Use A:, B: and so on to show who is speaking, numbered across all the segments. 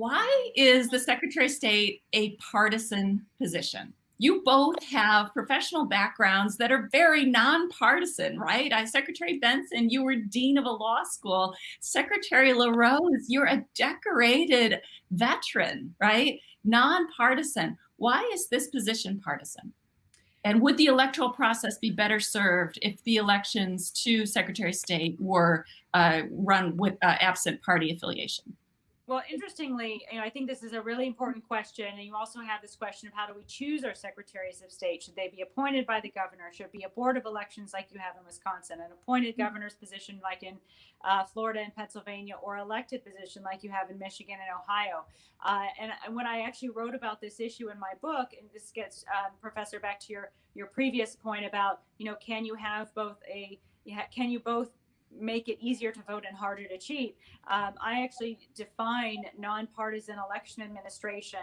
A: Why is the Secretary of State a partisan position? You both have professional backgrounds that are very nonpartisan, right? I, Secretary Benson, you were dean of a law school. Secretary LaRose, you're a decorated veteran, right? Nonpartisan. Why is this position partisan? And would the electoral process be better served if the elections to Secretary of State were uh, run with uh, absent party affiliation?
B: Well, interestingly, you know, I think this is a really important question. And you also have this question of how do we choose our secretaries of state? Should they be appointed by the governor? Should it be a board of elections like you have in Wisconsin, an appointed mm-hmm. governor's position like in uh, Florida and Pennsylvania, or elected position like you have in Michigan and Ohio? Uh, and, and, when I actually wrote about this issue in my book, and this gets, um, Professor, back to your, your previous point about, you know, can you have both a, can you both make it easier to vote and harder to cheat. Um, I actually define nonpartisan election administration,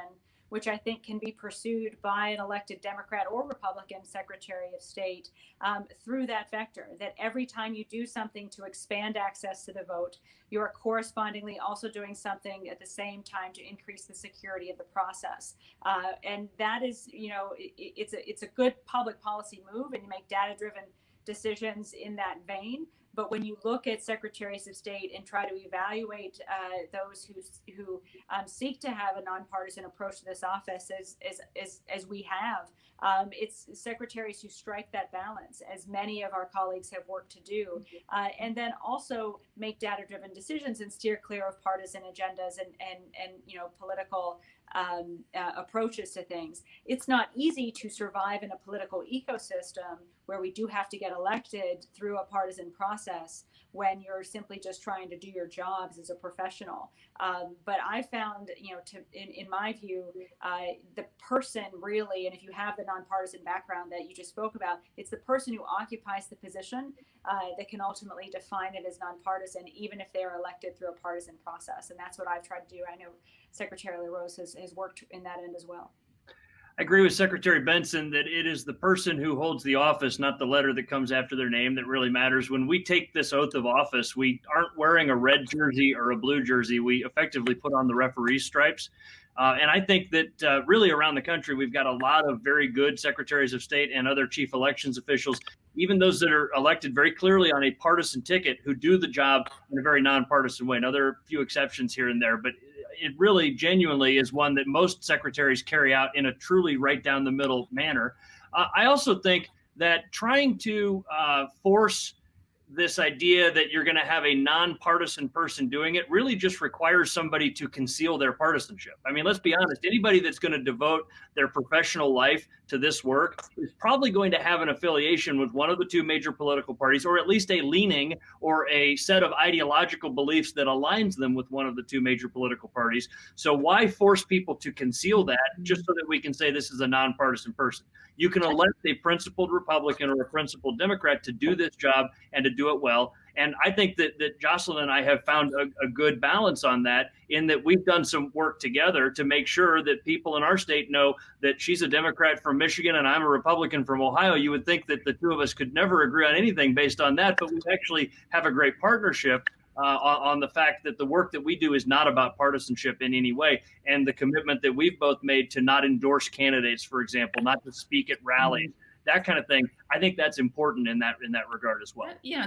B: which I think can be pursued by an elected Democrat or Republican Secretary of State um, through that vector. That every time you do something to expand access to the vote, you are correspondingly also doing something at the same time to increase the security of the process. Uh, and that is, you know, it, it's a it's a good public policy move, and you make data-driven decisions in that vein. But when you look at secretaries of state and try to evaluate uh, those who who um, seek to have a nonpartisan approach to this office, as as as, as we have, um, it's secretaries who strike that balance, as many of our colleagues have worked to do, uh, and then also make data-driven decisions and steer clear of partisan agendas and and and you know political um, uh, approaches to things. It's not easy to survive in a political ecosystem where we do have to get elected through a partisan process when you're simply just trying to do your jobs as a professional. Um, but I found, you know, to, in, in my view, uh, the person really, and if you have the nonpartisan background that you just spoke about, it's the person who occupies the position uh, that can ultimately define it as nonpartisan, even if they are elected through a partisan process. And that's what I've tried to do. I know Secretary LaRose has, has worked in that end as well.
C: I agree with Secretary Benson that it is the person who holds the office, not the letter that comes after their name, that really matters. When we take this oath of office, we aren't wearing a red jersey or a blue jersey. We effectively put on the referee stripes. Uh, and I think that uh, really around the country, we've got a lot of very good secretaries of state and other chief elections officials, even those that are elected very clearly on a partisan ticket, who do the job in a very nonpartisan way. Now, there are a few exceptions here and there, but it really genuinely is one that most secretaries carry out in a truly right down the middle manner. Uh, I also think that trying to uh, force this idea that you're going to have a nonpartisan person doing it really just requires somebody to conceal their partisanship. I mean, let's be honest, anybody that's going to devote their professional life to this work is probably going to have an affiliation with one of the two major political parties, or at least a leaning or a set of ideological beliefs that aligns them with one of the two major political parties. So, why force people to conceal that just so that we can say this is a nonpartisan person? You can elect a principled Republican or a principled Democrat to do this job and to do it well. And I think that, that Jocelyn and I have found a, a, good balance on that in that we've done some work together to make sure that people in our state know that she's a Democrat from Michigan and I'm a Republican from Ohio. You would think that the two of us could never agree on anything based on that, but we actually have a great partnership. Uh, on, the fact that the work that we do is not about partisanship in any way, and the commitment that we've both made to not endorse candidates, for example, not to speak at rallies, mm -hmm. that kind of thing. I think that's important in that in that regard as well.
A: Yeah.